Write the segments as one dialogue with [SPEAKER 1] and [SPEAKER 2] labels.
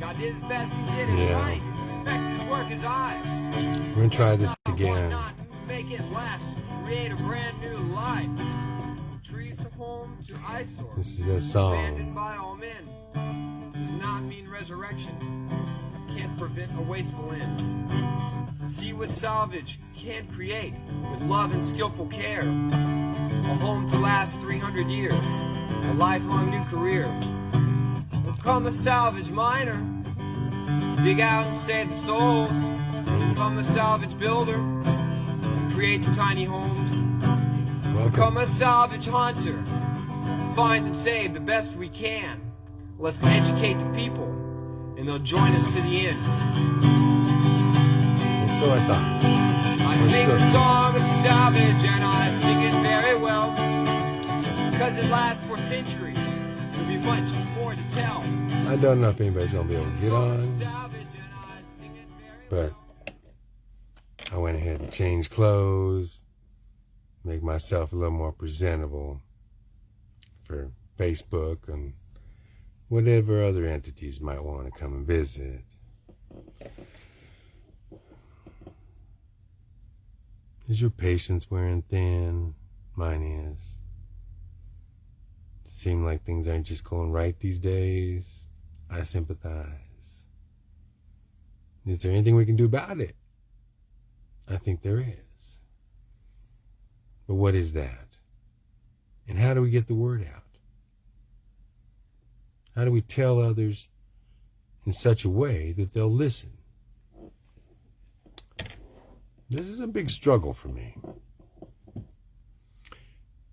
[SPEAKER 1] God did his best, he did it
[SPEAKER 2] Yeah.
[SPEAKER 1] right. Respect his work as I.
[SPEAKER 2] We're gonna try this again.
[SPEAKER 1] not make it last? Create a brand new life. Trees to home to eyesore.
[SPEAKER 2] This is a song.
[SPEAKER 1] Abandoned by all men. Does not mean resurrection. Can't prevent a wasteful end. See what salvage can create with love and skillful care. A home to last 300 years. A lifelong new career. Become a salvage miner. Dig out and save the souls. Become a salvage builder. Create the tiny homes. Become
[SPEAKER 2] Welcome.
[SPEAKER 1] a salvage hunter. Find and save the best we can. Let's educate the people, and they'll join us to the end.
[SPEAKER 2] So I thought.
[SPEAKER 1] I sing the song of salvage, and I sing it very well. Because it lasts for centuries. There'll be much more to tell.
[SPEAKER 2] I don't know if anybody's gonna be able to get on, but I went ahead and changed clothes, make myself a little more presentable for Facebook and whatever other entities might want to come and visit. Is your patience wearing thin? Mine is. Seem like things aren't just going right these days. I sympathize. Is there anything we can do about it? I think there is. But what is that? And how do we get the word out? How do we tell others in such a way that they'll listen? This is a big struggle for me.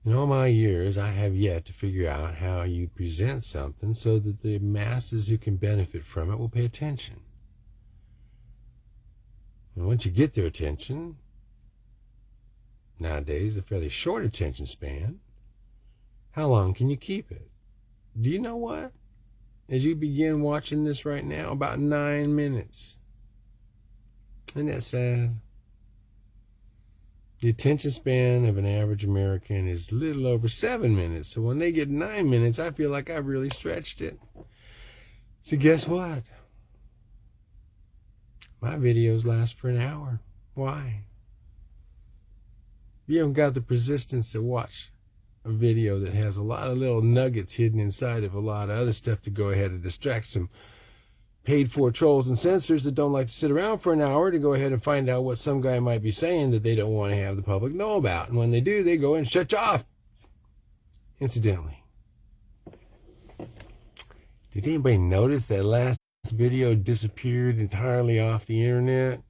[SPEAKER 2] In all my years, I have yet to figure out how you present something so that the masses who can benefit from it will pay attention. And once you get their attention, nowadays a fairly short attention span, how long can you keep it? Do you know what? As you begin watching this right now, about nine minutes. Isn't that sad? The attention span of an average American is little over seven minutes. So when they get nine minutes, I feel like I've really stretched it. So guess what? My videos last for an hour. Why? You haven't got the persistence to watch a video that has a lot of little nuggets hidden inside of a lot of other stuff to go ahead and distract some paid for trolls and censors that don't like to sit around for an hour to go ahead and find out what some guy might be saying that they don't want to have the public know about. And when they do, they go and shut you off. Incidentally, did anybody notice that last video disappeared entirely off the internet?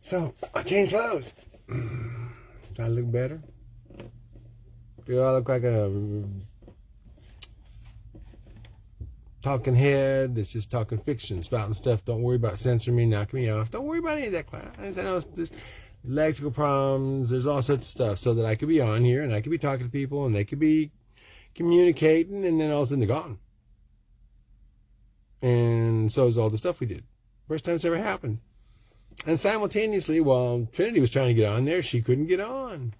[SPEAKER 2] So I changed clothes. Do I look better? Do I look like a talking head that's just talking fiction, spouting stuff? Don't worry about censoring me, knocking me off. Don't worry about any of that crap. I know it's just electrical problems. There's all sorts of stuff so that I could be on here and I could be talking to people and they could be communicating and then all of a sudden they're gone. And so is all the stuff we did. First time it's ever happened. And simultaneously, while Trinity was trying to get on there, she couldn't get on.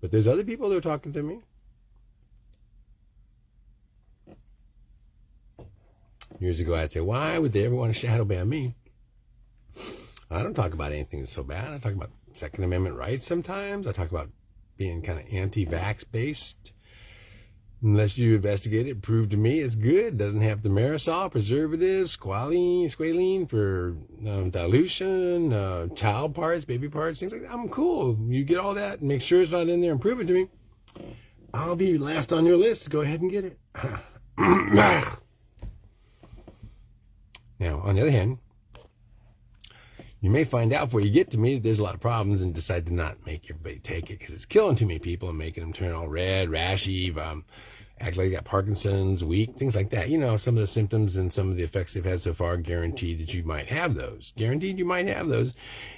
[SPEAKER 2] But there's other people that are talking to me. Years ago, I'd say, why would they ever want to shadow ban me? I don't talk about anything that's so bad. I talk about Second Amendment rights sometimes. I talk about being kind of anti-vax based. Unless you investigate it, prove to me it's good. Doesn't have thimerosal, preservatives, squalene, squalene for um, dilution, uh, child parts, baby parts, things like that. I'm cool. You get all that, make sure it's not in there, and prove it to me. I'll be last on your list. Go ahead and get it. now, on the other hand, you may find out before you get to me that there's a lot of problems and decide to not make everybody take it because it's killing too many people and making them turn all red, rashy, um, act like they got Parkinson's, weak, things like that. You know, some of the symptoms and some of the effects they've had so far guaranteed that you might have those. Guaranteed you might have those.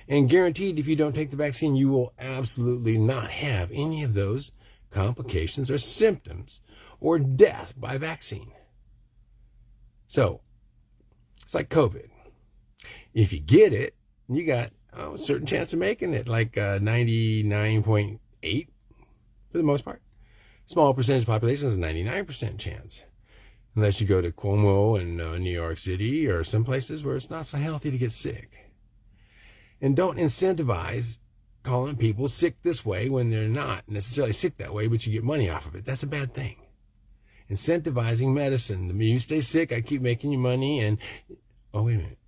[SPEAKER 2] And guaranteed if you don't take the vaccine, you will absolutely not have any of those complications or symptoms or death by vaccine. So, it's like COVID. If you get it, you got oh, a certain chance of making it, like uh, 99.8 for the most part. Small percentage population has a 99% chance. Unless you go to Cuomo and uh, New York City or some places where it's not so healthy to get sick. And don't incentivize calling people sick this way when they're not necessarily sick that way, but you get money off of it. That's a bad thing. Incentivizing medicine. You stay sick, I keep making you money, and oh wait a minute.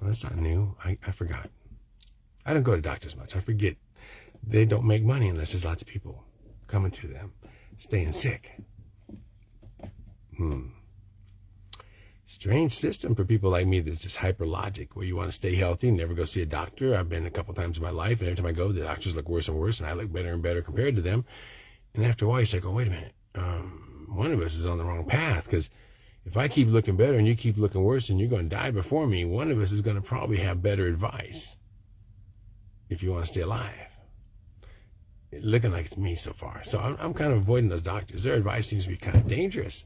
[SPEAKER 2] Well, that's not new. I, I forgot. I don't go to doctors much. I forget. They don't make money unless there's lots of people coming to them, staying sick. Hmm strange system for people like me that's just hyper logic, where you want to stay healthy never go see a doctor. I've been a couple times in my life, and every time I go, the doctors look worse and worse, and I look better and better compared to them. And after a while, you say, "Oh, wait a minute, um, one of us is on the wrong path." Because if I keep looking better and you keep looking worse, and you're going to die before me, one of us is going to probably have better advice if you want to stay alive. looking like it's me so far, so I'm, I'm kind of avoiding those doctors. Their advice seems to be kind of dangerous.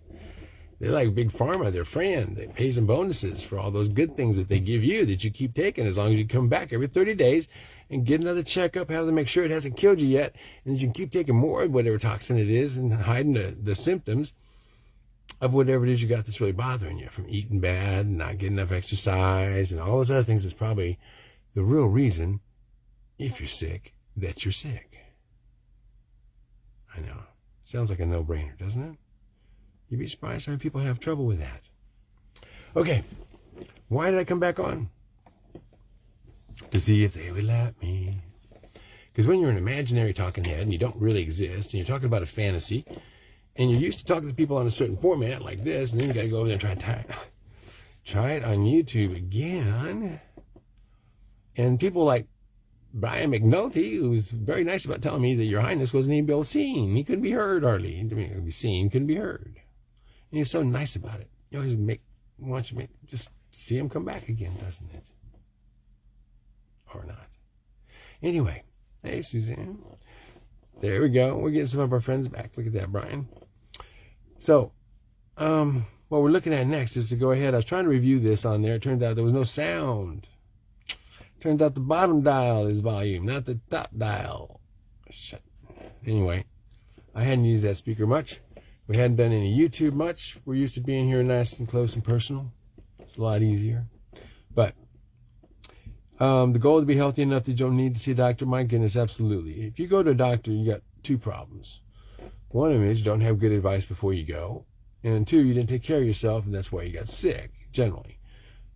[SPEAKER 2] They're like big pharma, their friend. They pays them bonuses for all those good things that they give you that you keep taking as long as you come back every 30 days and get another checkup, have them make sure it hasn't killed you yet, and you can keep taking more of whatever toxin it is and hiding the, the symptoms of whatever it is you got that's really bothering you from eating bad, not getting enough exercise, and all those other things is probably the real reason, if you're sick, that you're sick. I know. Sounds like a no brainer, doesn't it? You'd be surprised how many people have trouble with that. Okay, why did I come back on? To see if they would let me. Because when you're an imaginary talking head and you don't really exist and you're talking about a fantasy and you're used to talking to people on a certain format like this, and then you got to go over there and try to tie, try it on YouTube again. And people like Brian McNulty, who's very nice about telling me that Your Highness wasn't even able to see him. He couldn't be heard hardly. I mean, could be seen, couldn't be heard. And he's so nice about it. You always make wants you make just see him come back again, doesn't it? Or not. Anyway, hey Suzanne. There we go. We're getting some of our friends back. Look at that, Brian. So, um, what we're looking at next is to go ahead. I was trying to review this on there. It turned out there was no sound. Turns out the bottom dial is volume, not the top dial. Shut. Anyway, I hadn't used that speaker much. We hadn't done any YouTube much. We're used to being here nice and close and personal. It's a lot easier. But um, the goal to be healthy enough that you don't need to see a doctor, my goodness, absolutely. If you go to a doctor, you got two problems. One of them is you don't have good advice before you go. And two, you didn't take care of yourself, and that's why you got sick, generally.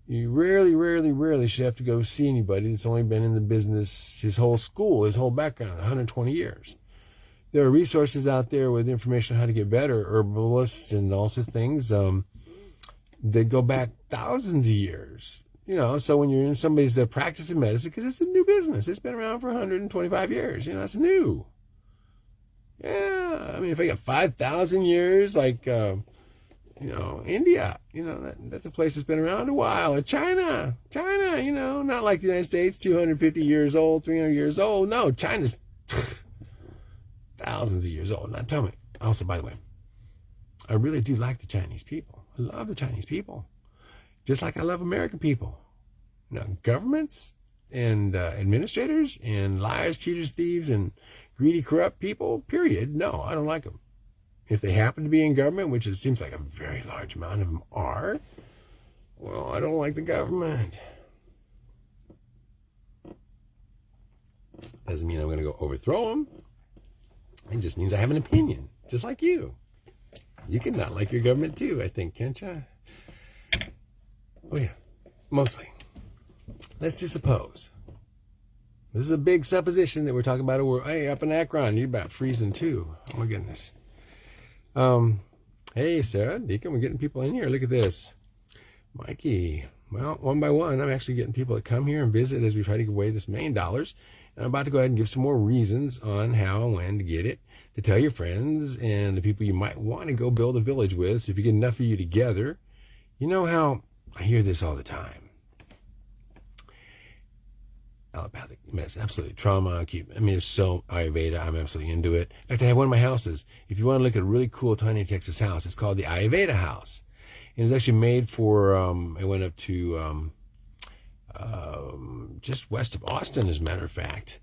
[SPEAKER 2] You rarely, rarely, rarely should have to go see anybody that's only been in the business his whole school, his whole background, 120 years there are resources out there with information on how to get better, herbalists and all sorts of things um, that go back thousands of years. You know, so when you're in somebody's uh, practicing medicine, because it's a new business, it's been around for 125 years. You know, it's new. Yeah, I mean, if I got 5,000 years, like, uh, you know, India, you know, that, that's a place that's been around a while. Or China, China, you know, not like the United States, 250 years old, 300 years old. No, China's thousands of years old. Now tell me, also, by the way, I really do like the Chinese people. I love the Chinese people, just like I love American people. Now, governments and uh, administrators and liars, cheaters, thieves, and greedy, corrupt people, period. No, I don't like them. If they happen to be in government, which it seems like a very large amount of them are, well, I don't like the government. Doesn't mean I'm going to go overthrow them. It just means I have an opinion, just like you. You can not like your government too, I think, can't you? Oh, yeah, mostly. Let's just suppose. This is a big supposition that we're talking about a world. Hey, up in Akron, you're about freezing too. Oh, my goodness. Um, hey, Sarah, Deacon, we're getting people in here. Look at this. Mikey, well, one by one, I'm actually getting people to come here and visit as we try to give away this million dollars. And I'm about to go ahead and give some more reasons on how and when to get it, to tell your friends and the people you might want to go build a village with. So if you get enough of you together, you know how I hear this all the time. Allopathic mess, absolutely trauma. I mean, it's so Ayurveda. I'm absolutely into it. In fact, I have one of my houses. If you want to look at a really cool tiny Texas house, it's called the Ayurveda house, and it's actually made for. Um, I went up to um, um, just west of Austin, as a matter of fact,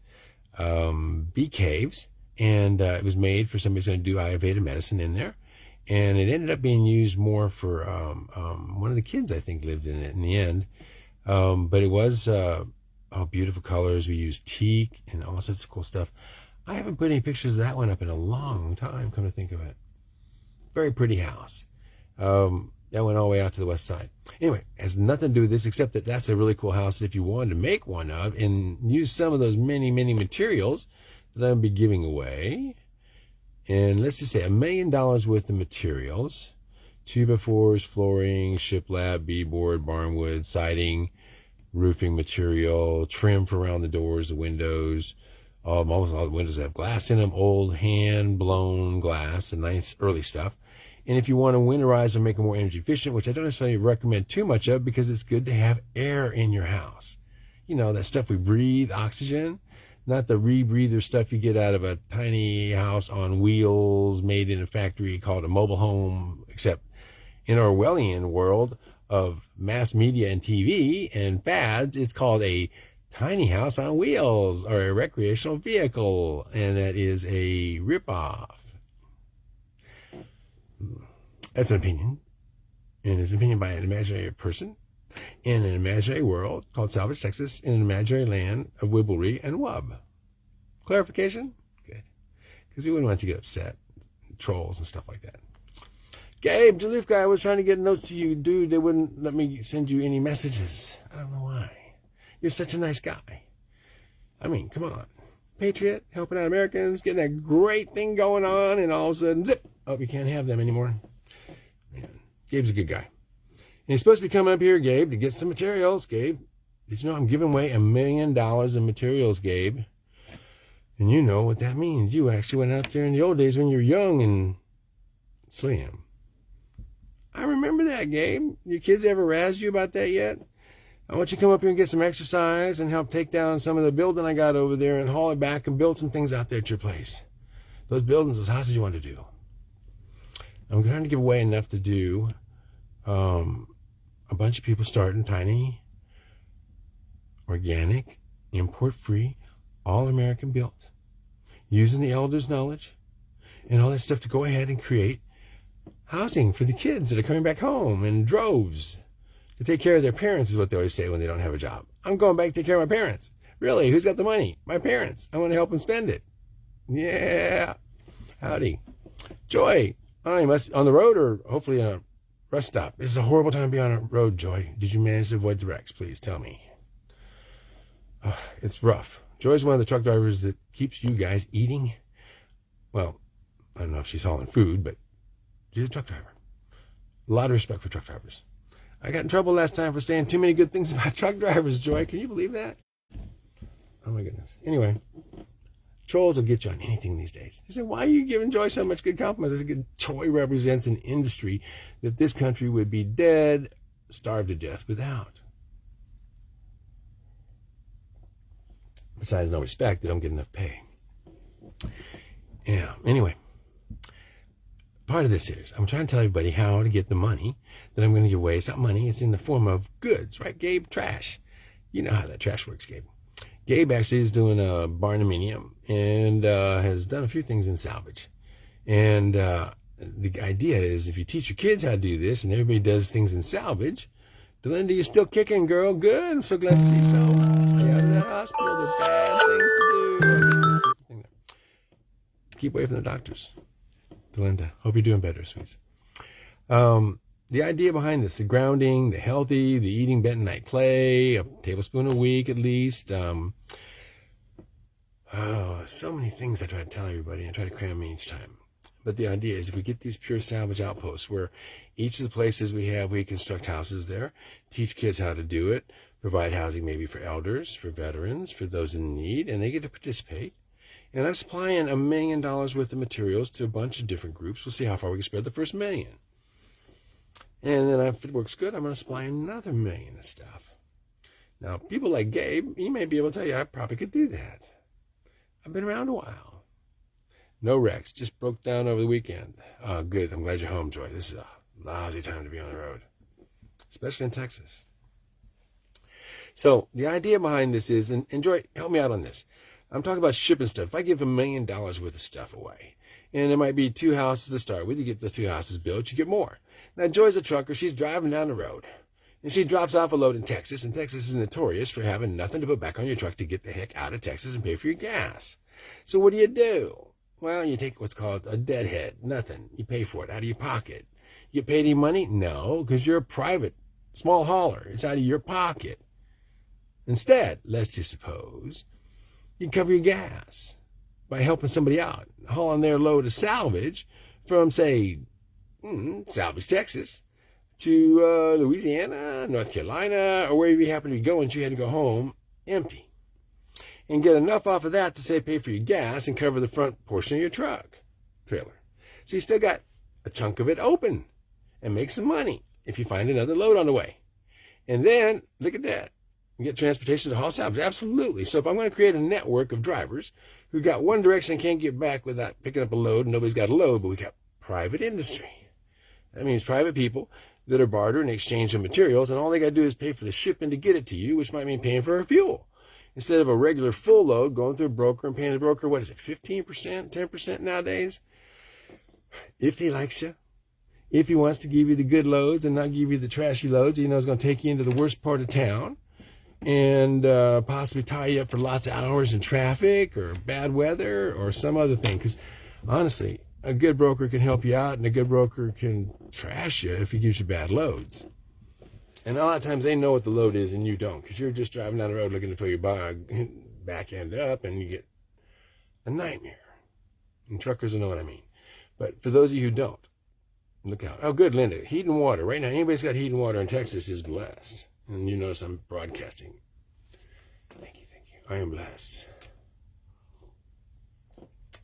[SPEAKER 2] um, bee caves. and uh, it was made for somebody who's going to do Ayurveda medicine in there. And it ended up being used more for um, um, one of the kids, I think, lived in it in the end. Um, but it was uh, oh, beautiful colors. We used teak and all sorts of cool stuff. I haven't put any pictures of that one up in a long time, come to think of it. Very pretty house. Um, that went all the way out to the west side. Anyway, has nothing to do with this except that that's a really cool house that if you wanted to make one of and use some of those many, many materials that I'm be giving away, and let's just say a million dollars worth of materials, two by fours, flooring, shiplap, beadboard, barnwood, siding, roofing material, trim for around the doors, the windows, um, almost all the windows have glass in them, old hand blown glass, and nice early stuff. And if you want to winterize or make it more energy efficient, which I don't necessarily recommend too much of because it's good to have air in your house. You know, that stuff we breathe, oxygen, not the rebreather stuff you get out of a tiny house on wheels made in a factory called a mobile home, except in Orwellian world of mass media and TV and fads, it's called a tiny house on wheels or a recreational vehicle, and that is a ripoff. That's an opinion. And it's an opinion by an imaginary person in an imaginary world called Salvage, Texas, in an imaginary land of wibblery and wub. Clarification? Good. Because we wouldn't want to get upset. Trolls and stuff like that. Gabe, Jalif guy, I was trying to get notes to you, dude. They wouldn't let me send you any messages. I don't know why. You're such a nice guy. I mean, come on. Patriot, helping out Americans, getting that great thing going on, and all of a sudden, zip, oh, you can't have them anymore. Man, Gabe's a good guy. And he's supposed to be coming up here, Gabe, to get some materials. Gabe, did you know I'm giving away a million dollars in materials, Gabe? And you know what that means. You actually went out there in the old days when you were young and slim. I remember that, Gabe. Your kids ever razzed you about that yet? I want you to come up here and get some exercise and help take down some of the building I got over there and haul it back and build some things out there at your place. Those buildings, those houses you want to do. I'm trying to give away enough to do um, a bunch of people starting tiny, organic, import free, all American built, using the elders' knowledge and all that stuff to go ahead and create housing for the kids that are coming back home in droves to take care of their parents is what they always say when they don't have a job. I'm going back to take care of my parents. Really, who's got the money? My parents. I want to help them spend it. Yeah. Howdy. Joy. I must on the road or hopefully on a rest stop. This is a horrible time to be on a road, Joy. Did you manage to avoid the wrecks? Please tell me. Oh, it's rough. Joy's one of the truck drivers that keeps you guys eating. Well, I don't know if she's hauling food, but she's a truck driver. A lot of respect for truck drivers. I got in trouble last time for saying too many good things about truck drivers, Joy. Can you believe that? Oh my goodness. Anyway, trolls will get you on anything these days. They say, why are you giving Joy so much good compliments? I said, Joy represents an industry that this country would be dead, starved to death without. Besides no respect, they don't get enough pay. Yeah, anyway part of this series. I'm trying to tell everybody how to get the money that I'm going to give away. It's not money, it's in the form of goods, right, Gabe? Trash. You know how that trash works, Gabe. Gabe actually is doing a barndominium and uh, has done a few things in salvage. And uh, the idea is if you teach your kids how to do this and everybody does things in salvage, Delinda, you're still kicking, girl. Good. I'm so glad to see so. Stay out of the hospital. They're bad things to do. Keep away from the doctors. Delinda. Hope you're doing better, sweets. Um, the idea behind this, the grounding, the healthy, the eating bentonite clay, a tablespoon a week at least. Um, oh, so many things I try to tell everybody. I try to cram each time. But the idea is if we get these pure salvage outposts where each of the places we have, we construct houses there, teach kids how to do it, provide housing maybe for elders, for veterans, for those in need, and they get to participate. And I'm supplying a million dollars worth of materials to a bunch of different groups. We'll see how far we can spread the first million. And then if it works good, I'm going to supply another million of stuff. Now, people like Gabe, he may be able to tell you I probably could do that. I've been around a while. No wrecks, just broke down over the weekend. Oh, good. I'm glad you're home, Joy. This is a lousy time to be on the road, especially in Texas. So the idea behind this is, and, and Joy, help me out on this. I'm talking about shipping stuff. If I give a million dollars worth of stuff away, and it might be two houses to start with, you get those two houses built, you get more. Now, Joy's a trucker. She's driving down the road, and she drops off a load in Texas, and Texas is notorious for having nothing to put back on your truck to get the heck out of Texas and pay for your gas. So what do you do? Well, you take what's called a deadhead. Nothing. You pay for it out of your pocket. You pay any money? No, because you're a private small hauler. It's out of your pocket. Instead, let's just suppose you cover your gas by helping somebody out, hauling their load of salvage from, say, mm, Salvage, Texas, to uh, Louisiana, North Carolina, or wherever you happen to be going, so you had to go home empty. And get enough off of that to say pay for your gas and cover the front portion of your truck trailer. So you still got a chunk of it open and make some money if you find another load on the way. And then look at that. You get transportation to haul salvage. Absolutely. So if I'm going to create a network of drivers who got one direction and can't get back without picking up a load, nobody's got a load, but we got private industry. That means private people that are barter and exchange of materials, and all they got to do is pay for the shipping to get it to you, which might mean paying for fuel. Instead of a regular full load going through a broker and paying the broker, what is it, 15%, 10% nowadays? If he likes you, if he wants to give you the good loads and not give you the trashy loads, he knows going to take you into the worst part of town and uh, possibly tie you up for lots of hours in traffic or bad weather or some other thing. Because honestly, a good broker can help you out and a good broker can trash you if he gives you bad loads. And a lot of times they know what the load is and you don't because you're just driving down the road looking to fill your back end up and you get a nightmare. And truckers know what I mean. But for those of you who don't, look out. Oh, good, Linda. Heat and water. Right now, anybody's got heat and water in Texas is blessed. And you notice I'm broadcasting. Thank you, thank you. I am blessed.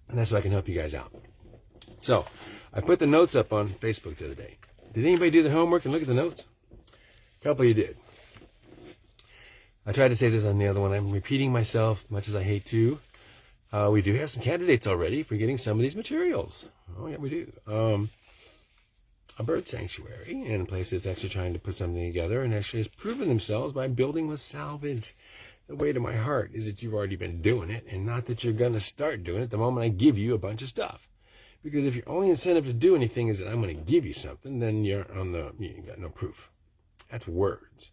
[SPEAKER 2] And that's so I can help you guys out. So, I put the notes up on Facebook the other day. Did anybody do the homework and look at the notes? A couple of you did. I tried to say this on the other one. I'm repeating myself, much as I hate to. Uh, we do have some candidates already for getting some of these materials. Oh, yeah, we do. Um, a bird sanctuary and a place that's actually trying to put something together and actually has proven themselves by building with salvage. The way to my heart is that you've already been doing it and not that you're going to start doing it the moment I give you a bunch of stuff. Because if your only incentive to do anything is that I'm going to give you something, then you're on the, you got no proof. That's words.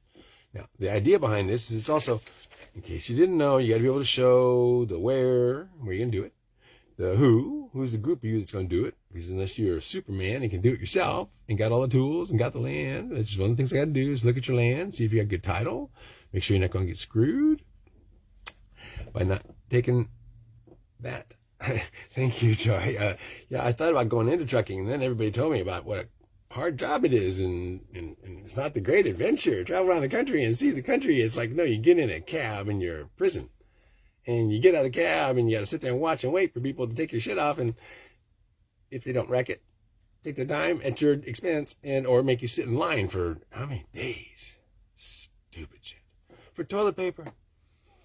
[SPEAKER 2] Now, the idea behind this is it's also, in case you didn't know, you got to be able to show the where, where you're going to do it, the who, who's the group of you that's going to do it, because unless you're a Superman and can do it yourself and got all the tools and got the land, that's just one of the things I got to do is look at your land, see if you got good title, make sure you're not going to get screwed by not taking that. Thank you, Joy. Uh, yeah, I thought about going into trucking, and then everybody told me about what a hard job it is, and, and, and it's not the great adventure. Travel around the country and see the country. It's like, no, you get in a cab and you're prison and you get out of the cab and you got to sit there and watch and wait for people to take your shit off. And if they don't wreck it, take their time at your expense and or make you sit in line for how many days? Stupid shit. For toilet paper.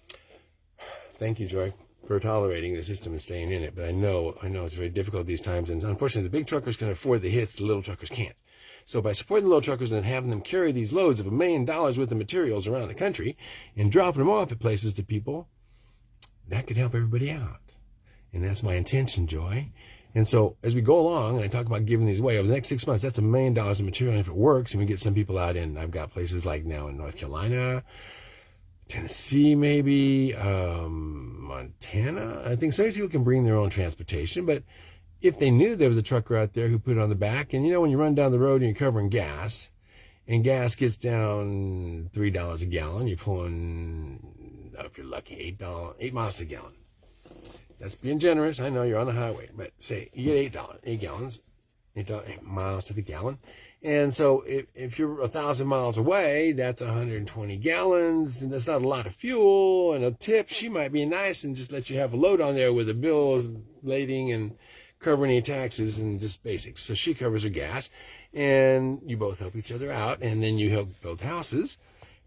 [SPEAKER 2] Thank you, Joy, for tolerating the system and staying in it. But I know, I know it's very difficult these times. And unfortunately, the big truckers can afford the hits, the little truckers can't. So by supporting the little truckers and having them carry these loads of a million dollars worth of materials around the country and dropping them off at places to people, that could help everybody out. And that's my intention, Joy. And so as we go along, and I talk about giving these away over the next six months, that's a million dollars of material. And if it works, and we get some people out in, I've got places like now in North Carolina, Tennessee, maybe, um, Montana. I think some people can bring their own transportation, but if they knew there was a trucker out there who put it on the back, and you know, when you run down the road and you're covering gas, and gas gets down three dollars a gallon, you're pulling if you're lucky, eight dollars, eight miles a gallon. That's being generous. I know you're on the highway, but say you get eight dollars, eight gallons, eight, dollars, eight miles to the gallon. And so if, if you're a thousand miles away, that's 120 gallons, and that's not a lot of fuel. And a tip, she might be nice and just let you have a load on there with a bill lading and covering any taxes and just basics. So she covers her gas, and you both help each other out, and then you help build houses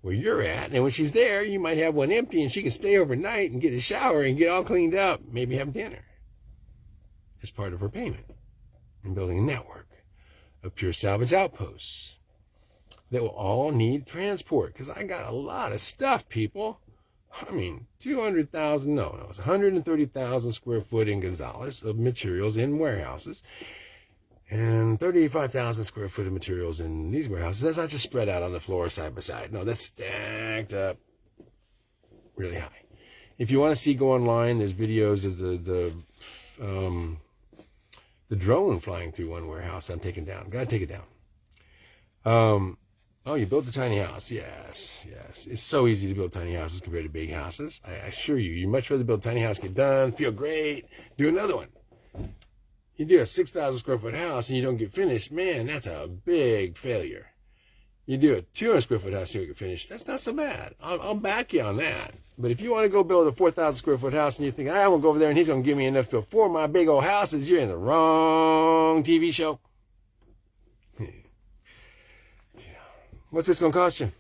[SPEAKER 2] where you're at. And when she's there, you might have one empty and she can stay overnight and get a shower and get all cleaned up, maybe have dinner as part of her payment and building a network of pure salvage outposts that will all need transport because I got a lot of stuff, people. I mean, 200,000, no, no, it's 130,000 square foot in Gonzales of materials in warehouses and 35,000 square foot of materials in these warehouses. That's not just spread out on the floor side by side. No, that's stacked up really high. If you want to see, go online. There's videos of the the um, the drone flying through one warehouse. I'm taking down. Gotta take it down. Um, oh, you built a tiny house. Yes, yes. It's so easy to build tiny houses compared to big houses. I assure you, you much rather build a tiny house, get done, feel great, do another one. You do a 6,000 square foot house and you don't get finished, man, that's a big failure. You do a 200 square foot house you can finish. that's not so bad. I'll, I'll back you on that. But if you want to go build a 4,000 square foot house and you think, I won't go over there and he's going to give me enough to afford my big old houses, you're in the wrong TV show. yeah. What's this going to cost you?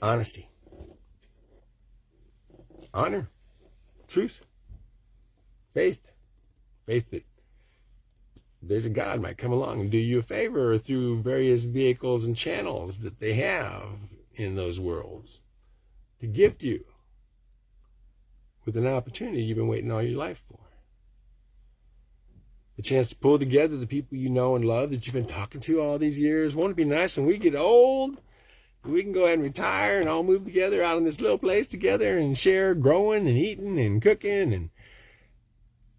[SPEAKER 2] Honesty. Honor. Truth. Faith. Faith that there's a God might come along and do you a favor through various vehicles and channels that they have in those worlds to gift you with an opportunity you've been waiting all your life for. The chance to pull together the people you know and love that you've been talking to all these years. Won't it be nice when we get old? We can go ahead and retire and all move together out in this little place together and share growing and eating and cooking and.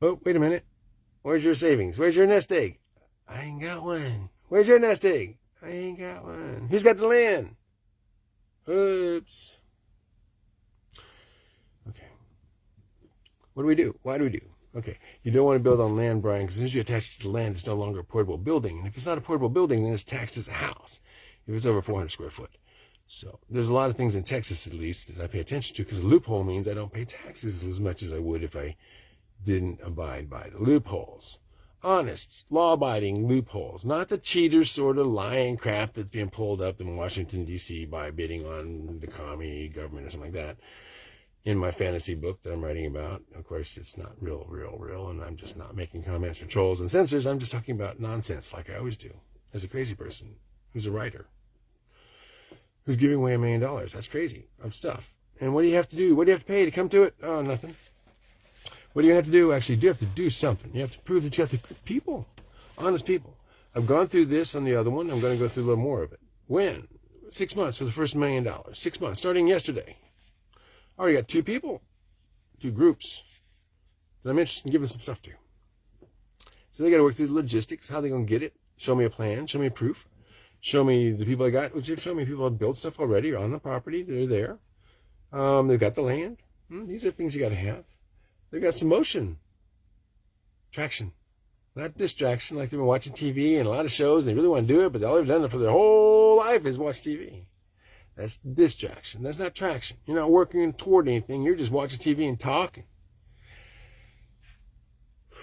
[SPEAKER 2] Oh, wait a minute. Where's your savings? Where's your nest egg? I ain't got one. Where's your nest egg? I ain't got one. Who's got the land? Oops. Okay. What do we do? Why do we do? Okay, you don't want to build on land, Brian, because as soon as you attach it to the land, it's no longer a portable building. And if it's not a portable building, then it's taxed as a house if it's over 400 square foot. So there's a lot of things in Texas, at least, that I pay attention to because a loophole means I don't pay taxes as much as I would if I didn't abide by the loopholes. Honest, law-abiding loopholes, not the cheater sort of lying crap that's being pulled up in Washington, D.C. by bidding on the commie government or something like that in my fantasy book that I'm writing about. Of course, it's not real, real, real, and I'm just not making comments for trolls and censors. I'm just talking about nonsense like I always do as a crazy person who's a writer who's giving away a million dollars. That's crazy of stuff. And what do you have to do? What do you have to pay to come to it? Oh, nothing. What do you going to have to do? Actually, you have to do something. You have to prove that you have to people, honest people. I've gone through this on the other one. I'm going to go through a little more of it. When? Six months for the first million dollars. Six months, starting yesterday. I already got two people, two groups that I'm interested in giving some stuff to. So they got to work through the logistics. How they going to get it? Show me a plan. Show me proof. Show me the people I got, which have shown me people have built stuff already on the property. They're there. Um, they've got the land. Hmm, these are things you got to have. They've got some motion, traction, not distraction. Like they've been watching TV and a lot of shows. And they really want to do it, but all they've done it for their whole life is watch TV. That's distraction. That's not traction. You're not working toward anything. You're just watching TV and talking.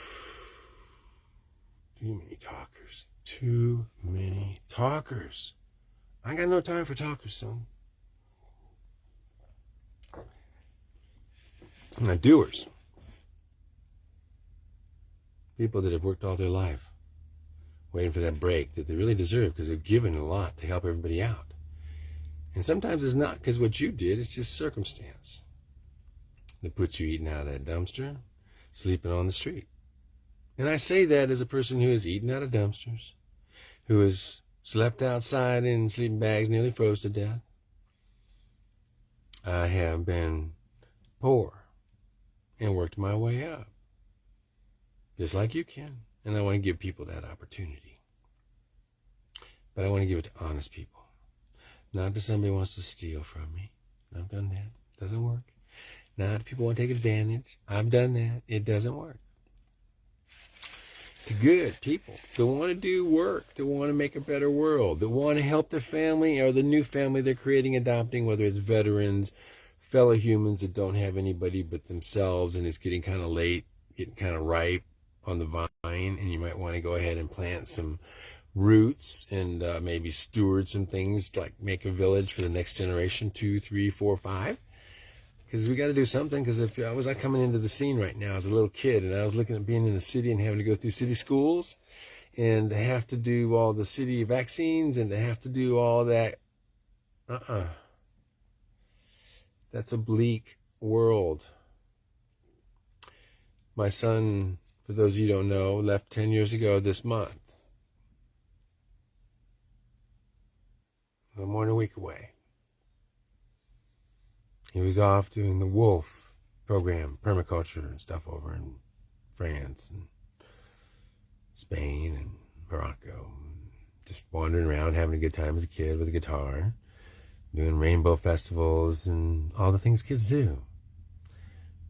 [SPEAKER 2] Too many talkers. Too many talkers. I got no time for talkers, son. Not doers. People that have worked all their life, waiting for that break that they really deserve because they've given a lot to help everybody out. And sometimes it's not because what you did, it's just circumstance that puts you eating out of that dumpster, sleeping on the street. And I say that as a person who has eaten out of dumpsters, who has slept outside in sleeping bags, nearly froze to death. I have been poor and worked my way up, just like you can. And I want to give people that opportunity. But I want to give it to honest people. Not to somebody wants to steal from me. I've done that. It Doesn't work. Not people want to take advantage. I've done that. It doesn't work. The good people that want to do work, that want to make a better world, that want to help their family or the new family they're creating, adopting, whether it's veterans, fellow humans that don't have anybody but themselves and it's getting kind of late, getting kind of ripe on the vine, and you might want to go ahead and plant some roots and uh, maybe steward some things like make a village for the next generation two three four five because we got to do something because if i was like coming into the scene right now as a little kid and i was looking at being in the city and having to go through city schools and to have to do all the city vaccines and to have to do all that uh-uh That's a bleak world. My son, for those of you don't know, left 10 years ago this month. A more than a week away. He was off doing the WWOOF program, permaculture and stuff over in France and Spain and Morocco. Just wandering around, having a good time as a kid with a guitar, doing rainbow festivals and all the things kids do.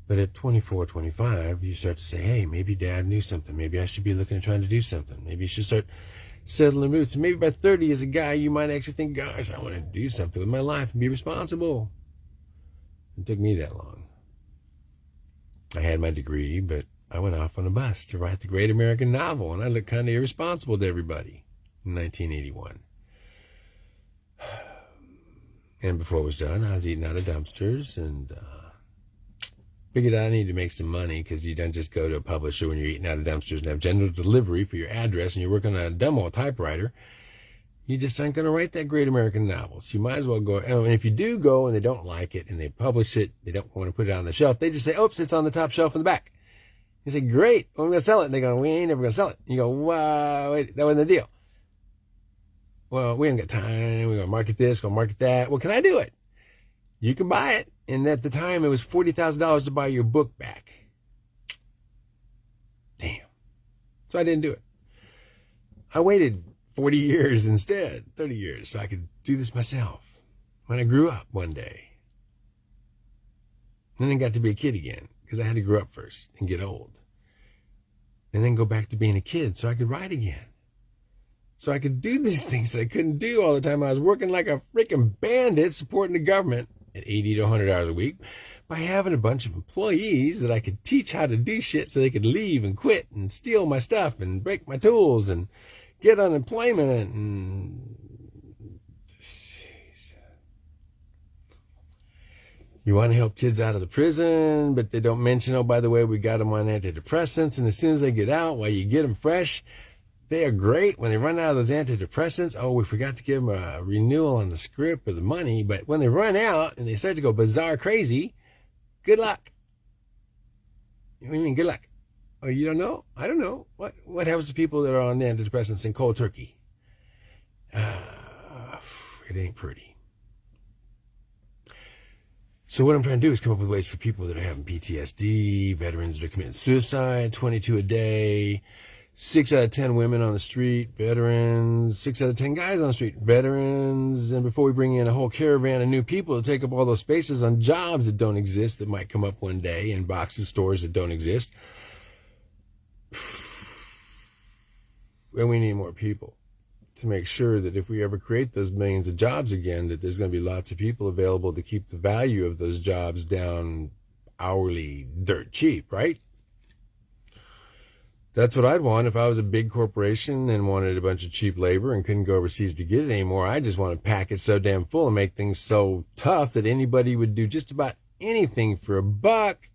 [SPEAKER 2] But at 24, 25, you start to say, hey, maybe dad knew something. Maybe I should be looking at trying to do something. Maybe you should start settling roots. And maybe by 30 as a guy, you might actually think, gosh, I want to do something with my life and be responsible. It took me that long. I had my degree, but I went off on a bus to write the great American novel, and I looked kind of irresponsible to everybody in 1981. And before it was done, I was eating out of dumpsters and uh, figured I need to make some money because you don't just go to a publisher when you're eating out of dumpsters and have general delivery for your address and you're working on a demo typewriter. You just aren't going to write that great American novel. So you might as well go. And if you do go and they don't like it and they publish it, they don't want to put it on the shelf. They just say, "Oops, it's on the top shelf in the back." You say, "Great, well, I'm going to sell it." And they go, "We ain't ever going to sell it." You go, "Wow, wait, that wasn't the deal." Well, we ain't got time. We're going to market this, going to market that. Well, can I do it? You can buy it. And at the time, it was $40,000 to buy your book back. Damn. So I didn't do it. I waited 40 years instead, 30 years, so I could do this myself when I grew up one day. Then I got to be a kid again because I had to grow up first and get old. And then go back to being a kid so I could write again. So I could do these things that I couldn't do all the time. I was working like a freaking bandit supporting the government at 80 to 100 hours a week by having a bunch of employees that I could teach how to do shit so they could leave and quit and steal my stuff and break my tools and get unemployment and Jeez. you want to help kids out of the prison, but they don't mention, oh, by the way, we got them on antidepressants. And as soon as they get out, while you get them fresh, they are great when they run out of those antidepressants. Oh, we forgot to give them a renewal on the script or the money. But when they run out and they start to go bizarre crazy, good luck. What do you mean, good luck? Oh, you don't know? I don't know. What what happens to people that are on antidepressants in cold turkey? Uh, it ain't pretty. So what I'm trying to do is come up with ways for people that are having PTSD, veterans that are committing suicide, 22 a day, six out of 10 women on the street, veterans, six out of 10 guys on the street, veterans. And before we bring in a whole caravan of new people to take up all those spaces on jobs that don't exist that might come up one day in boxes, stores that don't exist. And we need more people to make sure that if we ever create those millions of jobs again, that there's going to be lots of people available to keep the value of those jobs down hourly dirt cheap, right? That's what I'd want if I was a big corporation and wanted a bunch of cheap labor and couldn't go overseas to get it anymore. I just want to pack it so damn full and make things so tough that anybody would do just about anything for a buck,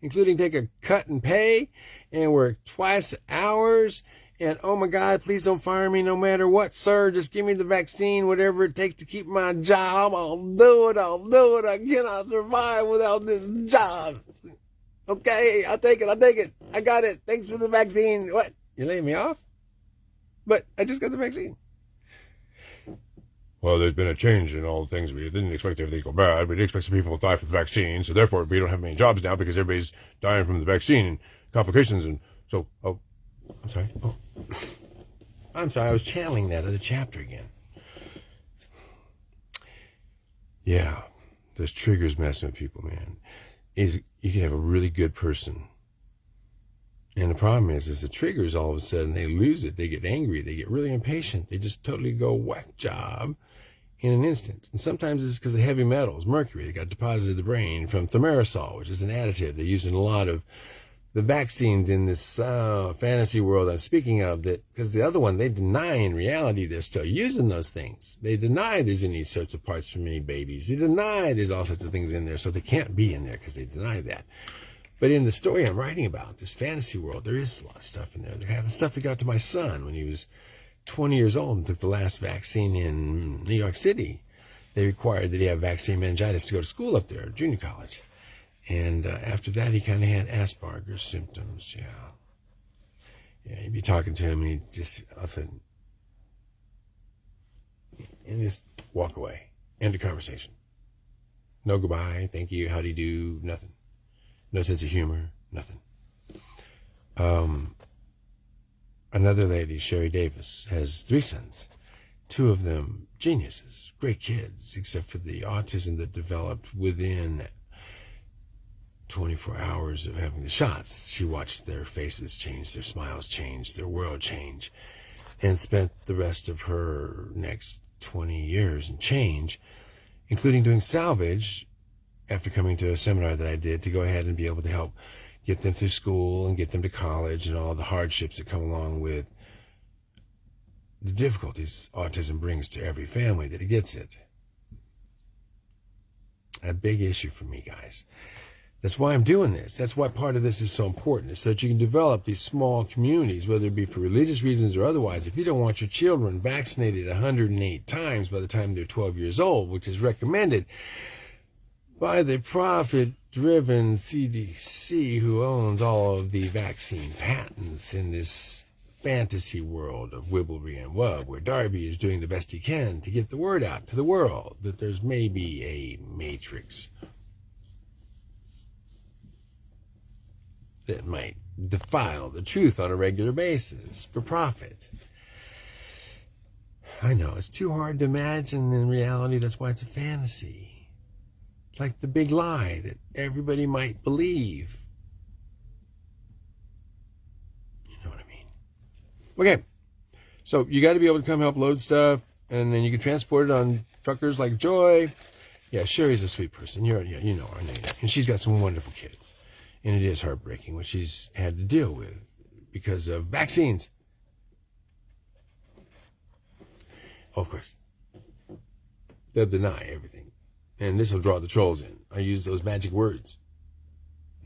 [SPEAKER 2] including take a cut and pay and work twice hours. And oh my God, please don't fire me no matter what, sir. Just give me the vaccine, whatever it takes to keep my job. I'll do it. I'll do it. I cannot survive without this job. Okay, I'll take it. I'll take it. I got it. Thanks for the vaccine. What? You're laying me off? But I just got the vaccine. Well, there's been a change in all the things. We didn't expect everything to go bad. We didn't expect some people to die from the vaccine. So therefore, we don't have many jobs now because everybody's dying from the vaccine and complications. And so, oh, I'm sorry. Oh, I'm sorry. I was channeling that other chapter again. Yeah, those triggers messing with people, man is you can have a really good person. And the problem is, is the triggers all of a sudden they lose it. They get angry. They get really impatient. They just totally go whack job in an instant. And sometimes it's because of heavy metals, mercury, that got deposited in the brain from thimerosal, which is an additive they use in a lot of the vaccines in this uh, fantasy world I'm speaking of that because the other one they deny in reality they're still using those things. They deny there's any sorts of parts for any babies. They deny there's all sorts of things in there, so they can't be in there because they deny that. But in the story I'm writing about, this fantasy world, there is a lot of stuff in there. They have the stuff that got to my son when he was 20 years old and took the last vaccine in New York City. they required that he have vaccine meningitis to go to school up there, junior college. And uh, after that, he kind of had Asperger's symptoms. Yeah. Yeah, you'd be talking to him and he'd just, a sudden, and just walk away. End of conversation. No goodbye, thank you, how do you do, nothing. No sense of humor, nothing. Um, another lady, Sherry Davis, has three sons. Two of them geniuses, great kids, except for the autism that developed within 24 hours of having the shots. She watched their faces change, their smiles change, their world change, and spent the rest of her next 20 years and change, including doing salvage after coming to a seminar that I did to go ahead and be able to help get them through school and get them to college and all the hardships that come along with the difficulties autism brings to every family that it gets it. A big issue for me, guys. That's why I'm doing this. That's why part of this is so important, is so that you can develop these small communities, whether it be for religious reasons or otherwise. If you don't want your children vaccinated 108 times by the time they're 12 years old, which is recommended by the profit driven CDC, who owns all of the vaccine patents in this fantasy world of Wibblery and Wub, where Darby is doing the best he can to get the word out to the world that there's maybe a matrix that might defile the truth on a regular basis for profit. I know it's too hard to imagine in reality, that's why it's a fantasy. Like the big lie that everybody might believe. You know what I mean? Okay. So you got to be able to come help load stuff, and then you can transport it on truckers like Joy. Yeah, Sherry's a sweet person. You're, yeah, you know her name. And she's got some wonderful kids. And it is heartbreaking what she's had to deal with because of vaccines. Of course, they'll deny everything. And this will draw the trolls in. I use those magic words.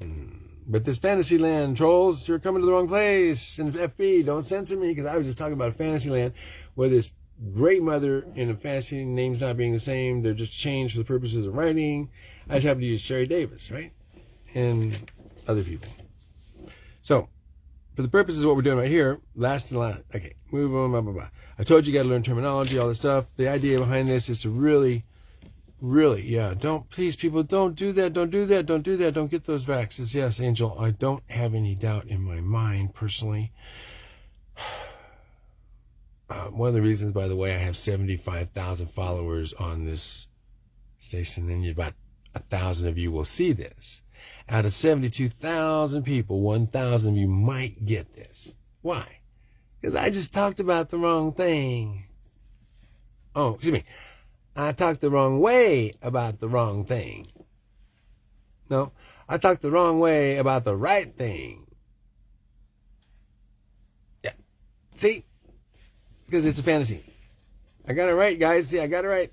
[SPEAKER 2] Mm. But this Fantasyland trolls, you're coming to the wrong place. And FB, don't censor me because I was just talking about Fantasyland where this great mother in a fantasy names not being the same. They're just changed for the purposes of writing. I just happen to use Sherry Davis, right? And other people. So, for the purposes of what we're doing right here, last and last, okay, move on, blah, blah, blah. I told you you got to learn terminology, all this stuff. The idea behind this is to really, really, yeah, don't, please, people, don't do that, don't do that, don't do that, don't get those vaxes. Yes, Angel, I don't have any doubt in my mind, personally. Uh, one of the reasons, by the way, I have 75,000 followers on this station, and about a thousand of you will see this out of 72,000 people, 1,000 of you might get this. Why? Because I just talked about the wrong thing. Oh, excuse me. I talked the wrong way about the wrong thing. No, I talked the wrong way about the right thing. Yeah. See? Because it's a fantasy. I got it right, guys. See, I got it right.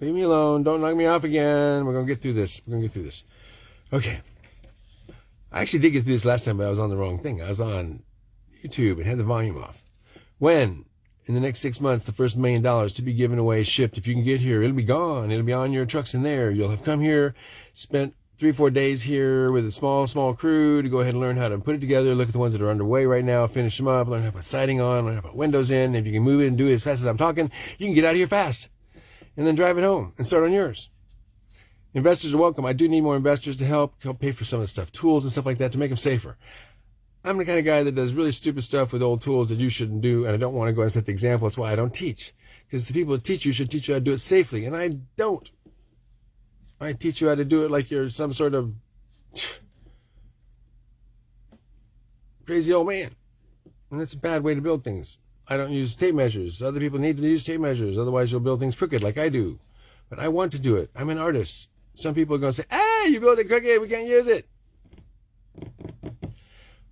[SPEAKER 2] Leave me alone. Don't knock me off again. We're going to get through this. We're going to get through this. Okay. I actually did get through this last time, but I was on the wrong thing. I was on YouTube and had the volume off. When, in the next six months, the first million dollars to be given away, is shipped, if you can get here, it'll be gone. It'll be on your trucks in there. You'll have come here, spent three, four days here with a small, small crew to go ahead and learn how to put it together, look at the ones that are underway right now, finish them up, learn how to put siding on, learn how to put windows in. If you can move it and do it as fast as I'm talking, you can get out of here fast and then drive it home and start on yours. Investors are welcome. I do need more investors to help, help pay for some of the stuff, tools and stuff like that to make them safer. I'm the kind of guy that does really stupid stuff with old tools that you shouldn't do, and I don't want to go and set the example. That's why I don't teach. Because the people that teach you should teach you how to do it safely, and I don't. I teach you how to do it like you're some sort of crazy old man. And that's a bad way to build things. I don't use tape measures. Other people need to use tape measures. Otherwise, you'll build things crooked like I do. But I want to do it. I'm an artist. Some people are going to say, hey, you built it crooked, we can't use it.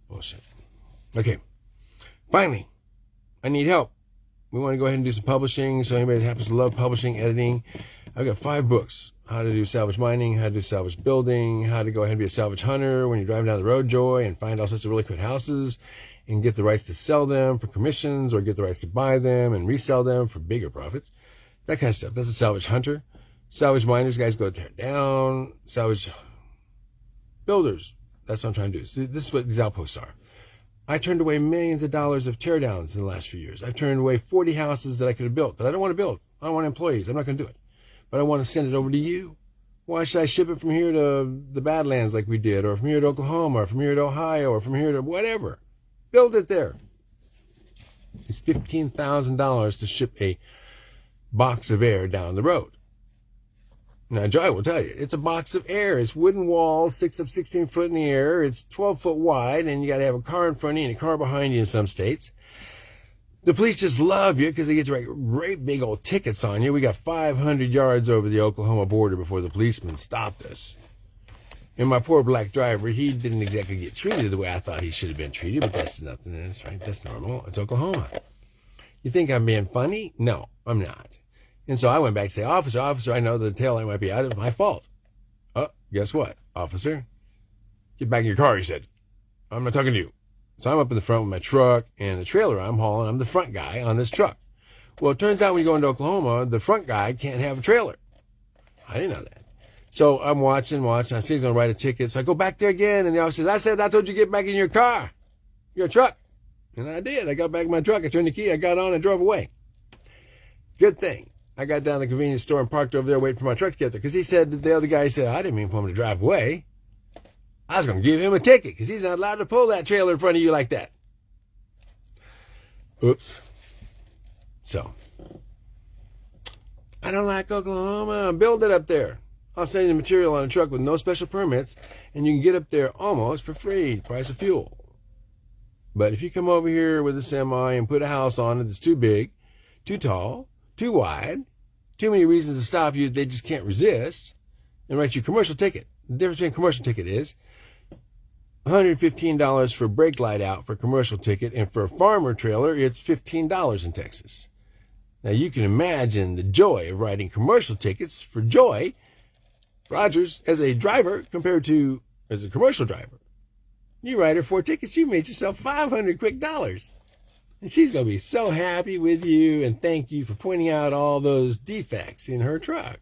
[SPEAKER 2] Bullshit. Okay. Finally, I need help. We want to go ahead and do some publishing. So anybody that happens to love publishing, editing, I've got five books. How to do salvage mining, how to do salvage building, how to go ahead and be a salvage hunter when you're driving down the road, Joy, and find all sorts of really good houses and get the rights to sell them for commissions or get the rights to buy them and resell them for bigger profits. that kind of stuff. That's a salvage hunter. Salvage miners, guys go tear down. Salvage builders. That's what I'm trying to do. So this is what these outposts are. I turned away millions of dollars of teardowns in the last few years. I've turned away 40 houses that I could have built that I don't want to build. I don't want employees. I'm not going to do it. But I want to send it over to you. Why should I ship it from here to the Badlands like we did, or from here to Oklahoma, or from here to Ohio, or from here to whatever? Build it there. It's $15,000 to ship a box of air down the road. Now, Joy will tell you, it's a box of air. It's wooden walls, six up 16 foot in the air. It's 12 foot wide, and you got to have a car in front of you and a car behind you in some states. The police just love you because they get to write great big old tickets on you. We got 500 yards over the Oklahoma border before the policeman stopped us. And my poor black driver, he didn't exactly get treated the way I thought he should have been treated, but that's nothing. That's right. That's normal. It's Oklahoma. You think I'm being funny? No, I'm not. And so I went back to say, Officer, officer, I know the tail light might be out. It's my fault. Oh, guess what, officer? Get back in your car, he said. I'm not talking to you. So I'm up in the front with my truck and the trailer I'm hauling. I'm the front guy on this truck. Well, it turns out when you go into Oklahoma, the front guy can't have a trailer. I didn't know that. So I'm watching, watching. I see he's going to write a ticket. So I go back there again, and the officer says, I said, I told you to get back in your car, your truck. And I did. I got back in my truck. I turned the key. I got on and drove away. Good thing. I got down to the convenience store and parked over there waiting for my truck to get there because he said the other guy said, I didn't mean for him to drive away. I was going to give him a ticket because he's not allowed to pull that trailer in front of you like that. Oops. So, I don't like Oklahoma. Build it up there. I'll send you the material on a truck with no special permits, and you can get up there almost for free, price of fuel. But if you come over here with a semi and put a house on it that's too big, too tall, too wide, too many reasons to stop you they just can't resist, and write you a commercial ticket. The difference between commercial ticket is $115 for brake light out for commercial ticket, and for a farmer trailer, it's $15 in Texas. Now you can imagine the joy of writing commercial tickets for joy, Rogers, as a driver compared to as a commercial driver. You write her four tickets, you made yourself 500 quick dollars. And she's going to be so happy with you and thank you for pointing out all those defects in her truck.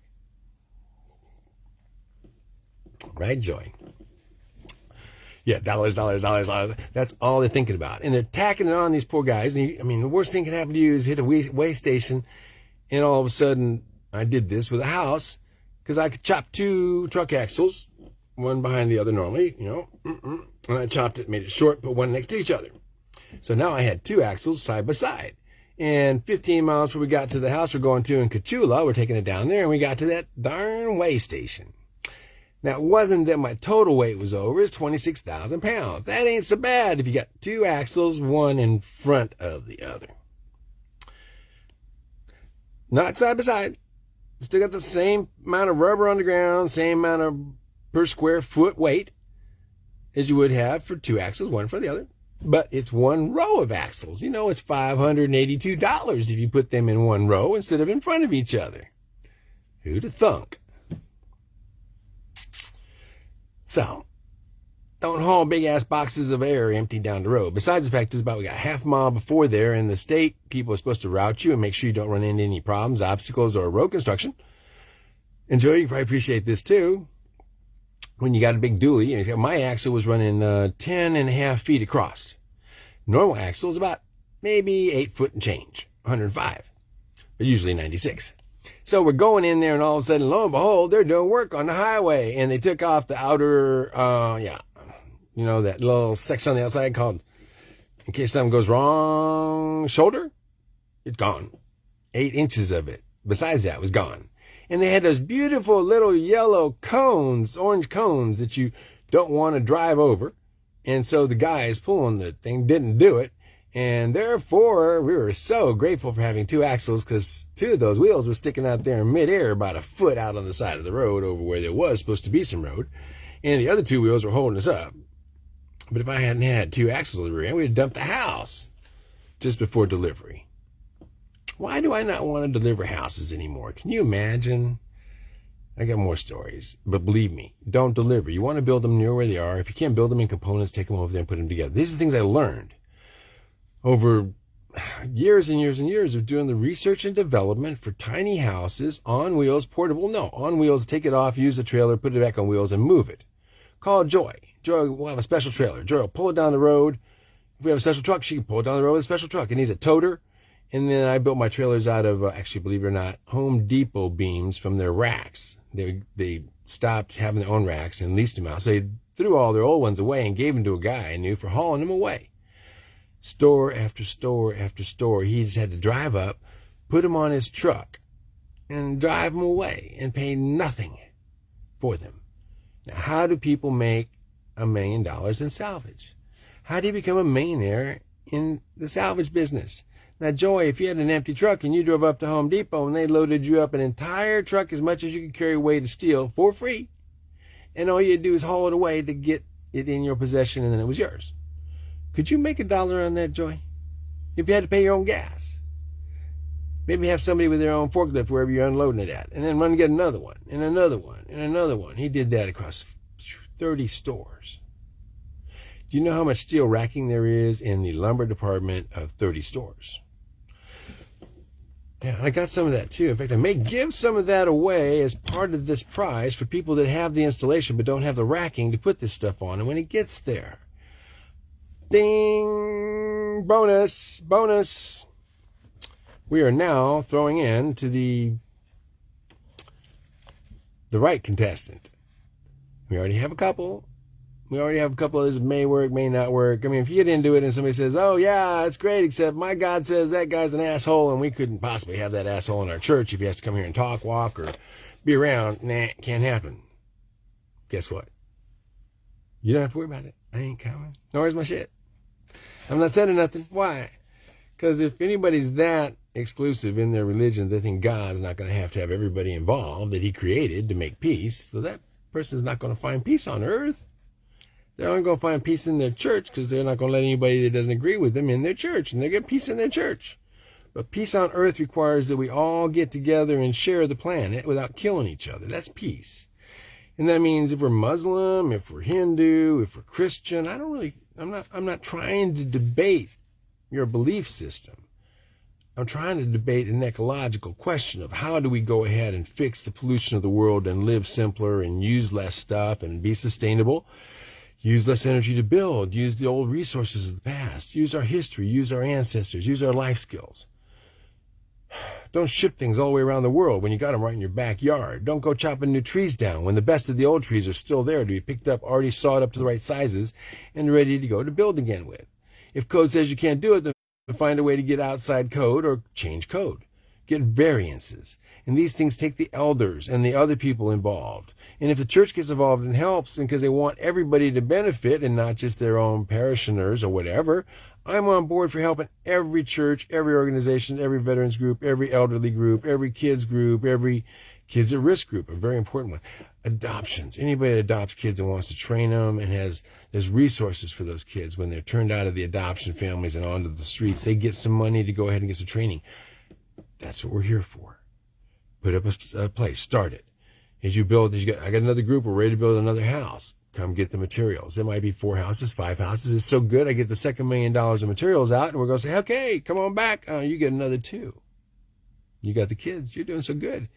[SPEAKER 2] Right, Joy? Yeah, dollars, dollars, dollars, dollars. That's all they're thinking about. And they're tacking it on these poor guys. And you, I mean, the worst thing can happen to you is hit a way, station and all of a sudden I did this with a house because I could chop two truck axles, one behind the other normally, you know, and I chopped it, made it short, put one next to each other. So now I had two axles side by side. And 15 miles before we got to the house we're going to in Coachula, we're taking it down there, and we got to that darn way station. Now, it wasn't that my total weight was over, it's 26,000 pounds. That ain't so bad if you got two axles, one in front of the other. Not side by side. Still got the same amount of rubber on the ground, same amount of per square foot weight as you would have for two axles, one for the other but it's one row of axles. You know, it's $582 if you put them in one row instead of in front of each other. Who'd have thunk? So, don't haul big ass boxes of air empty down the road. Besides the fact it's about we got half a mile before there in the state, people are supposed to route you and make sure you don't run into any problems, obstacles, or road construction. Enjoy, you probably appreciate this too when you got a big dually, my axle was running uh, 10 and a half feet across. Normal axle is about maybe eight foot and change, 105, but usually 96. So we're going in there, and all of a sudden, lo and behold, they're doing work on the highway, and they took off the outer, uh, yeah, you know, that little section on the outside called, in case something goes wrong, shoulder. It's gone. Eight inches of it. Besides that, was gone and they had those beautiful little yellow cones, orange cones that you don't want to drive over. And so the guys pulling the thing didn't do it. And therefore, we were so grateful for having two axles because two of those wheels were sticking out there in midair about a foot out on the side of the road over where there was supposed to be some road. And the other two wheels were holding us up. But if I hadn't had two axles in the rear, we'd have dumped the house just before delivery. Why do I not want to deliver houses anymore? Can you imagine? I got more stories, but believe me, don't deliver. You want to build them near where they are. If you can't build them in components, take them over there and put them together. These are things I learned over years and years and years of doing the research and development for tiny houses on wheels, portable. No, on wheels. Take it off, use the trailer, put it back on wheels, and move it. Call Joy. Joy will have a special trailer. Joy will pull it down the road. If we have a special truck, she can pull it down the road with a special truck. It needs a toter. And then I built my trailers out of, uh, actually, believe it or not, Home Depot beams from their racks. They they stopped having their own racks and leased them out. So they threw all their old ones away and gave them to a guy I knew for hauling them away. Store after store after store. He just had to drive up, put them on his truck, and drive them away and pay nothing for them. Now, how do people make a million dollars in salvage? How do you become a millionaire in the salvage business? Now, Joy, if you had an empty truck and you drove up to Home Depot and they loaded you up an entire truck as much as you could carry away to steal for free, and all you do is haul it away to get it in your possession and then it was yours. Could you make a dollar on that, Joy? If you had to pay your own gas. Maybe have somebody with their own forklift wherever you're unloading it at, and then run and get another one, and another one, and another one. He did that across 30 stores. Do you know how much steel racking there is in the lumber department of 30 stores? Yeah, I got some of that too. In fact, I may give some of that away as part of this prize for people that have the installation but don't have the racking to put this stuff on. And when it gets there, ding, bonus, bonus. We are now throwing in to the the right contestant. We already have a couple. We already have a couple of this may work, may not work. I mean, if you get into it and somebody says, oh, yeah, it's great, except my God says that guy's an asshole and we couldn't possibly have that asshole in our church if he has to come here and talk, walk, or be around, nah, can't happen. Guess what? You don't have to worry about it. I ain't coming. Nor is my shit. I'm not saying nothing. Why? Because if anybody's that exclusive in their religion, they think God's not going to have to have everybody involved that he created to make peace. So that person's not going to find peace on earth. They're only going to find peace in their church because they're not going to let anybody that doesn't agree with them in their church, and they get peace in their church. But peace on earth requires that we all get together and share the planet without killing each other. That's peace. And that means if we're Muslim, if we're Hindu, if we're Christian, I don't really, I'm not, I'm not trying to debate your belief system. I'm trying to debate an ecological question of how do we go ahead and fix the pollution of the world and live simpler and use less stuff and be sustainable use less energy to build, use the old resources of the past, use our history, use our ancestors, use our life skills. Don't ship things all the way around the world when you got them right in your backyard. Don't go chopping new trees down when the best of the old trees are still there to be picked up, already sawed up to the right sizes, and ready to go to build again with. If code says you can't do it, then find a way to get outside code or change code. Get variances. And these things take the elders and the other people involved. And if the church gets involved and helps, and because they want everybody to benefit and not just their own parishioners or whatever, I'm on board for helping every church, every organization, every veterans group, every elderly group, every kids group, every kids at risk group, a very important one. Adoptions. Anybody that adopts kids and wants to train them and has there's resources for those kids when they're turned out of the adoption families and onto the streets, they get some money to go ahead and get some training. That's what we're here for. Put up a, a place, start it as you build, as you get, I got another group, we're ready to build another house. Come get the materials. It might be four houses, five houses. It's so good. I get the second million dollars of materials out and we're going to say, okay, come on back. Uh, you get another two. You got the kids. You're doing so good.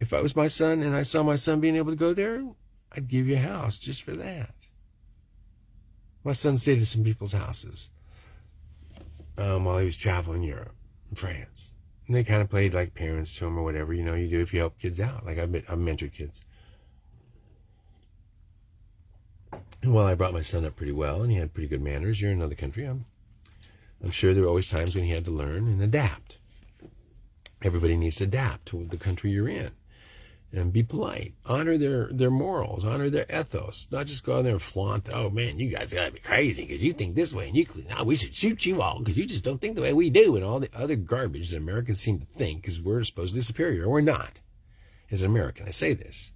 [SPEAKER 2] If I was my son and I saw my son being able to go there, I'd give you a house just for that. My son stayed at some people's houses um, while he was traveling Europe, France. And they kind of played like parents to them or whatever, you know, you do if you help kids out. Like I've, been, I've mentored kids. And while I brought my son up pretty well and he had pretty good manners, you're in another country. I'm, I'm sure there were always times when he had to learn and adapt. Everybody needs to adapt to the country you're in and be polite. Honor their, their morals, honor their ethos. Not just go out there and flaunt, oh man, you guys gotta be crazy because you think this way and you, now we should shoot you all because you just don't think the way we do and all the other garbage that Americans seem to think because we're supposedly superior. We're not. As an American, I say this.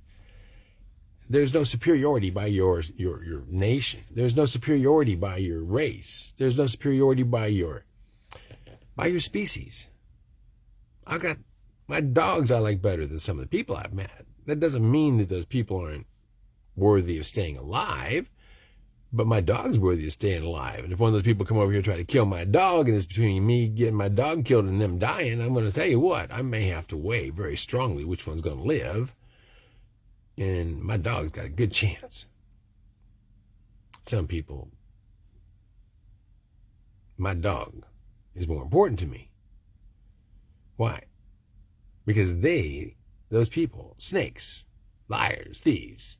[SPEAKER 2] There's no superiority by your, your, your nation. There's no superiority by your race. There's no superiority by your, by your species. I've got my dogs I like better than some of the people I've met. That doesn't mean that those people aren't worthy of staying alive. but my dog's worthy of staying alive. And if one of those people come over here and try to kill my dog, and it's between me getting my dog killed and them dying, I'm going to tell you what, I may have to weigh very strongly which one's going to live. And my dog's got a good chance. Some people, my dog is more important to me. Why? Because they, those people, snakes, liars, thieves,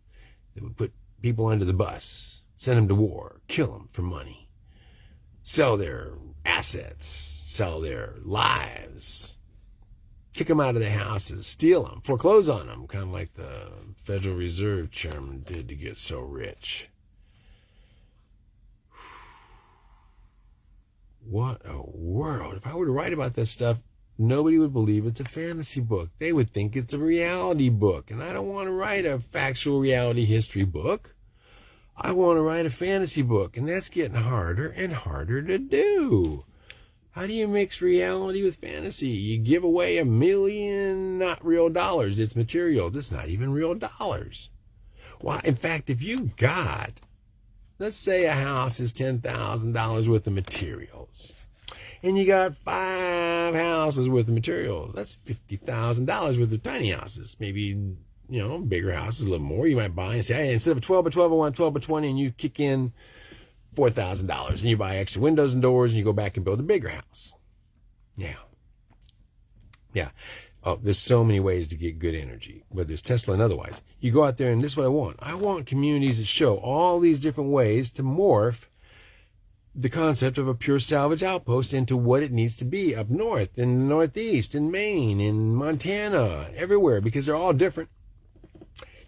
[SPEAKER 2] they would put people under the bus send them to war, kill them for money, sell their assets, sell their lives, kick them out of their houses, steal them, foreclose on them, kind of like the Federal Reserve chairman did to get so rich. What a world. If I were to write about this stuff, nobody would believe it's a fantasy book. They would think it's a reality book. And I don't want to write a factual reality history book. I want to write a fantasy book, and that's getting harder and harder to do. How do you mix reality with fantasy? You give away a million not real dollars. It's materials. It's not even real dollars. Why? In fact, if you got, let's say a house is $10,000 worth of materials, and you got five houses worth of materials, that's $50,000 worth of tiny houses, maybe you know, bigger houses, a little more. You might buy and say, hey, instead of a 12 by 12, I want 12 by 20, and you kick in $4,000 and you buy extra windows and doors and you go back and build a bigger house. Yeah. Yeah. Oh, there's so many ways to get good energy, whether it's Tesla and otherwise. You go out there and this is what I want. I want communities that show all these different ways to morph the concept of a pure salvage outpost into what it needs to be up north, in the northeast, in Maine, in Montana, everywhere, because they're all different.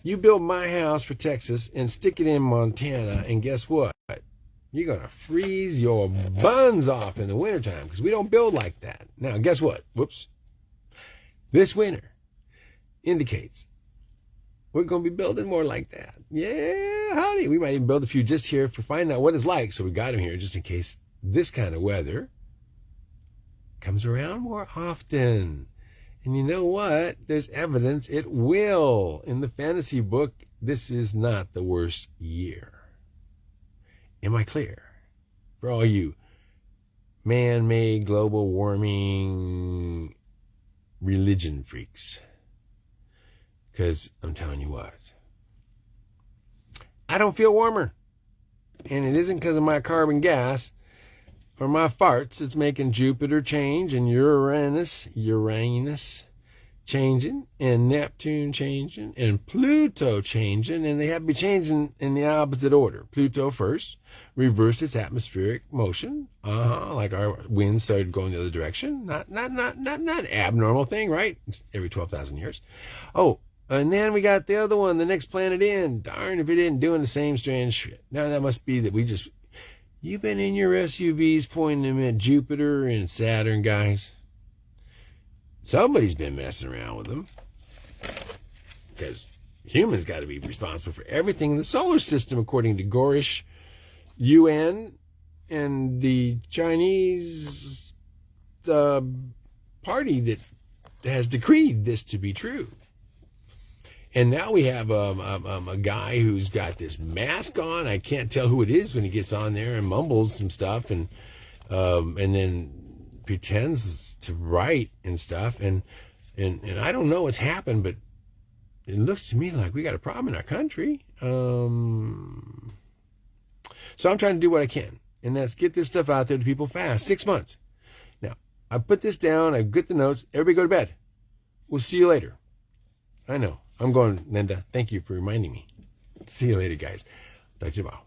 [SPEAKER 2] You build my house for Texas and stick it in Montana, and guess what? You're going to freeze your buns off in the wintertime because we don't build like that. Now, guess what? Whoops. This winter indicates we're going to be building more like that. Yeah, honey, We might even build a few just here for finding out what it's like. So we got here just in case this kind of weather comes around more often. And you know what? There's evidence it will. In the fantasy book, this is not the worst year. Am I clear? For all you man made global warming religion freaks. Because I'm telling you what, I don't feel warmer. And it isn't because of my carbon gas or my farts, it's making Jupiter change and Uranus, Uranus changing and Neptune changing and Pluto changing, and they have to be changing in the opposite order. Pluto first reversed its atmospheric motion, uh-huh, like our winds started going the other direction. Not, not, not, not, not abnormal thing, right? Every twelve thousand years. Oh, and then we got the other one, the next planet in. Darn if it isn't doing the same strange shit. Now that must be that we just You've been in your SUVs pointing them at Jupiter and Saturn, guys. Somebody's been messing around with them. Because humans got to be responsible for everything in the solar system, according to Gorish UN and the Chinese uh, party that has decreed this to be true. And now we have um, um, um, a guy who's got this mask on. I can't tell who it is when he gets on there and mumbles some stuff and um, and then pretends to write and stuff. And, and, and I don't know what's happened, but it looks to me like we got a problem in our country. Um, so I'm trying to do what I can, and that's get this stuff out there to people fast. Six months. Now, I put this down. I get the notes. Everybody go to bed. We'll see you later. I know. I'm going, Linda. Thank you for reminding me. See you later, guys. To you tomorrow.